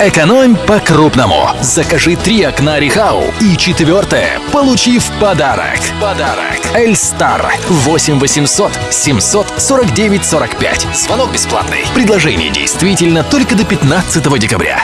Экономь по-крупному. Закажи три окна Рихау. И четвертое. Получи в подарок. Подарок. Эльстар. 8 800 749 45. Звонок бесплатный. Предложение действительно только до 15 декабря.